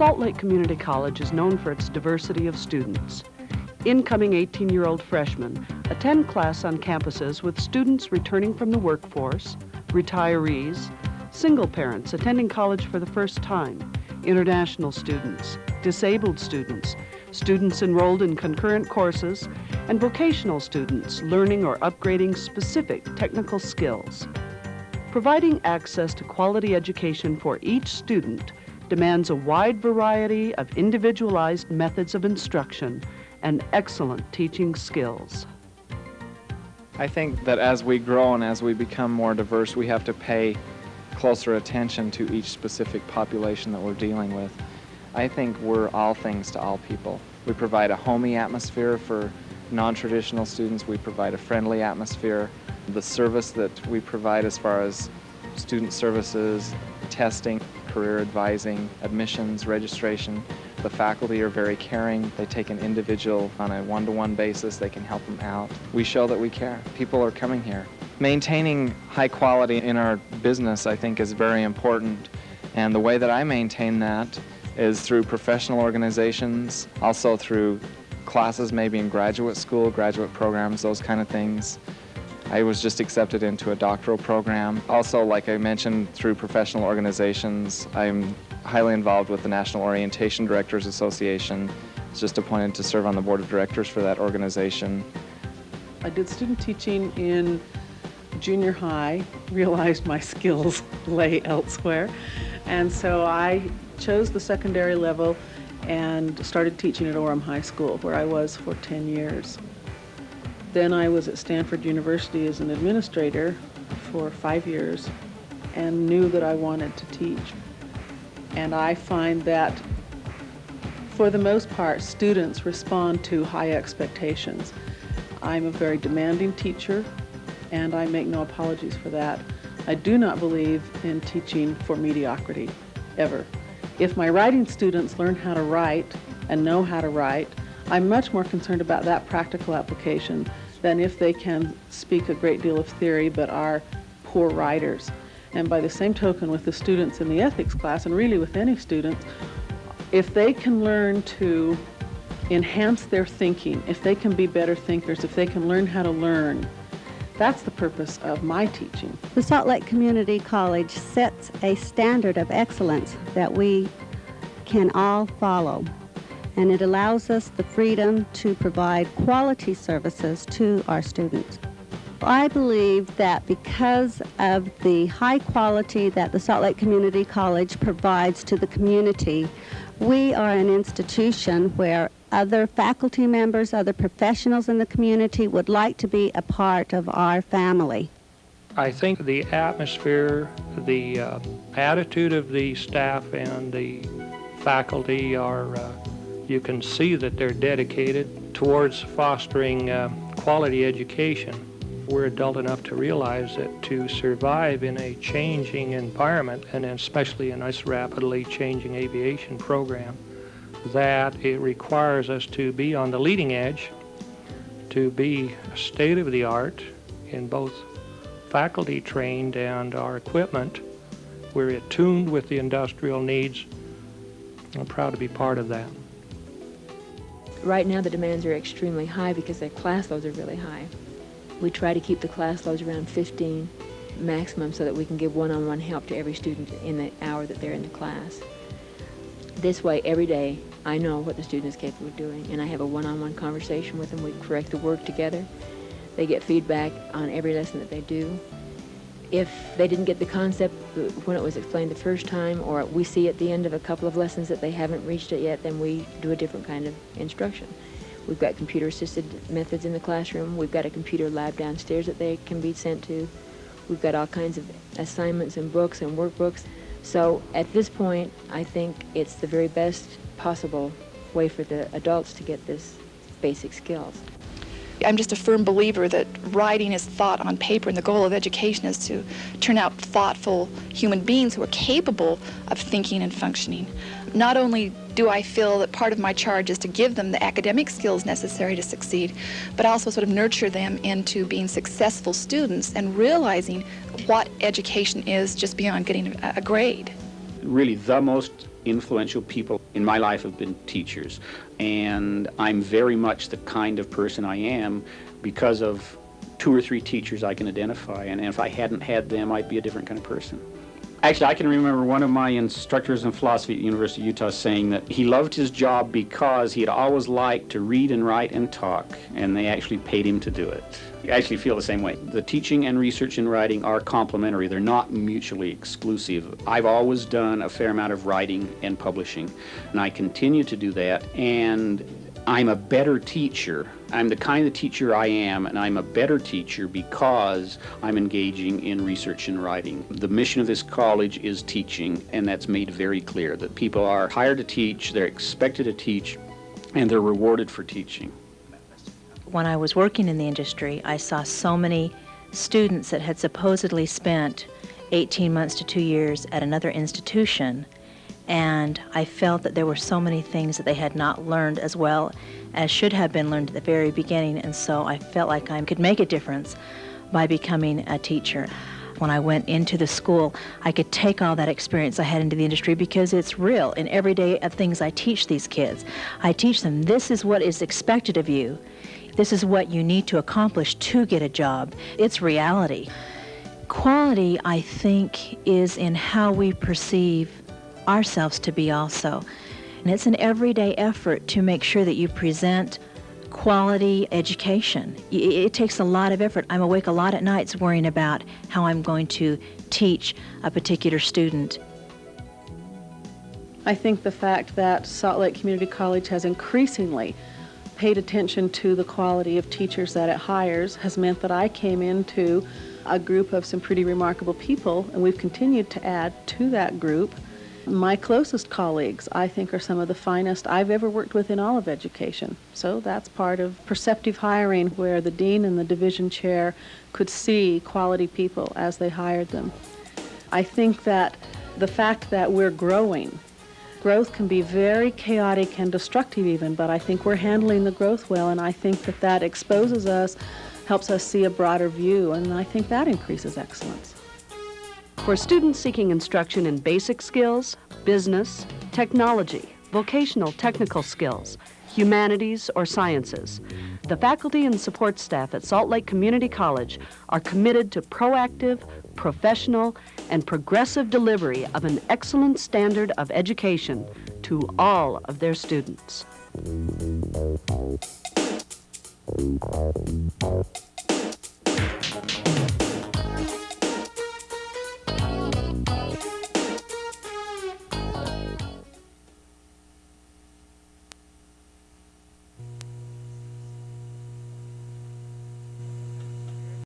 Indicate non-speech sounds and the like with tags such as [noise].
Salt Lake Community College is known for its diversity of students. Incoming 18-year-old freshmen attend class on campuses with students returning from the workforce, retirees, single parents attending college for the first time, international students, disabled students, students enrolled in concurrent courses, and vocational students learning or upgrading specific technical skills. Providing access to quality education for each student demands a wide variety of individualized methods of instruction and excellent teaching skills. I think that as we grow and as we become more diverse, we have to pay closer attention to each specific population that we're dealing with. I think we're all things to all people. We provide a homey atmosphere for non-traditional students. We provide a friendly atmosphere. The service that we provide as far as student services, testing, career advising, admissions, registration. The faculty are very caring. They take an individual on a one-to-one -one basis. They can help them out. We show that we care. People are coming here. Maintaining high quality in our business, I think, is very important. And the way that I maintain that is through professional organizations, also through classes maybe in graduate school, graduate programs, those kind of things. I was just accepted into a doctoral program. Also, like I mentioned, through professional organizations, I'm highly involved with the National Orientation Directors Association. I was just appointed to serve on the board of directors for that organization. I did student teaching in junior high, [laughs] realized my skills [laughs] lay elsewhere, and so I chose the secondary level and started teaching at Orem High School, where I was for 10 years. Then I was at Stanford University as an administrator for five years and knew that I wanted to teach. And I find that for the most part, students respond to high expectations. I'm a very demanding teacher and I make no apologies for that. I do not believe in teaching for mediocrity, ever. If my writing students learn how to write and know how to write, I'm much more concerned about that practical application than if they can speak a great deal of theory but are poor writers. And by the same token with the students in the ethics class, and really with any students, if they can learn to enhance their thinking, if they can be better thinkers, if they can learn how to learn, that's the purpose of my teaching. The Salt Lake Community College sets a standard of excellence that we can all follow and it allows us the freedom to provide quality services to our students. I believe that because of the high quality that the Salt Lake Community College provides to the community, we are an institution where other faculty members, other professionals in the community would like to be a part of our family. I think the atmosphere, the uh, attitude of the staff and the faculty are uh, you can see that they're dedicated towards fostering uh, quality education. We're adult enough to realize that to survive in a changing environment, and especially in this rapidly changing aviation program, that it requires us to be on the leading edge, to be state of the art in both faculty trained and our equipment. We're attuned with the industrial needs. I'm proud to be part of that. Right now the demands are extremely high because their class loads are really high. We try to keep the class loads around 15 maximum so that we can give one-on-one -on -one help to every student in the hour that they're in the class. This way, every day, I know what the student is capable of doing, and I have a one-on-one -on -one conversation with them. We correct the work together. They get feedback on every lesson that they do if they didn't get the concept uh, when it was explained the first time or we see at the end of a couple of lessons that they haven't reached it yet, then we do a different kind of instruction. We've got computer-assisted methods in the classroom. We've got a computer lab downstairs that they can be sent to. We've got all kinds of assignments and books and workbooks. So at this point, I think it's the very best possible way for the adults to get this basic skills. I'm just a firm believer that writing is thought on paper, and the goal of education is to turn out thoughtful human beings who are capable of thinking and functioning. Not only do I feel that part of my charge is to give them the academic skills necessary to succeed, but also sort of nurture them into being successful students and realizing what education is just beyond getting a grade. Really the most influential people in my life have been teachers. And I'm very much the kind of person I am because of two or three teachers I can identify. And if I hadn't had them, I'd be a different kind of person. Actually, I can remember one of my instructors in philosophy at the University of Utah saying that he loved his job because he had always liked to read and write and talk, and they actually paid him to do it. I actually feel the same way. The teaching and research and writing are complementary. They're not mutually exclusive. I've always done a fair amount of writing and publishing, and I continue to do that. And I'm a better teacher. I'm the kind of teacher I am, and I'm a better teacher because I'm engaging in research and writing. The mission of this college is teaching, and that's made very clear that people are hired to teach, they're expected to teach, and they're rewarded for teaching. When I was working in the industry, I saw so many students that had supposedly spent 18 months to two years at another institution and I felt that there were so many things that they had not learned as well as should have been learned at the very beginning, and so I felt like I could make a difference by becoming a teacher. When I went into the school, I could take all that experience I had into the industry because it's real in every day of things I teach these kids. I teach them this is what is expected of you. This is what you need to accomplish to get a job. It's reality. Quality, I think, is in how we perceive ourselves to be also. And it's an everyday effort to make sure that you present quality education. It takes a lot of effort. I'm awake a lot at nights worrying about how I'm going to teach a particular student. I think the fact that Salt Lake Community College has increasingly paid attention to the quality of teachers that it hires has meant that I came into a group of some pretty remarkable people, and we've continued to add to that group. My closest colleagues, I think, are some of the finest I've ever worked with in all of education. So that's part of perceptive hiring where the dean and the division chair could see quality people as they hired them. I think that the fact that we're growing, growth can be very chaotic and destructive even, but I think we're handling the growth well, and I think that that exposes us, helps us see a broader view, and I think that increases excellence. For students seeking instruction in basic skills, business, technology, vocational technical skills, humanities, or sciences, the faculty and support staff at Salt Lake Community College are committed to proactive, professional, and progressive delivery of an excellent standard of education to all of their students.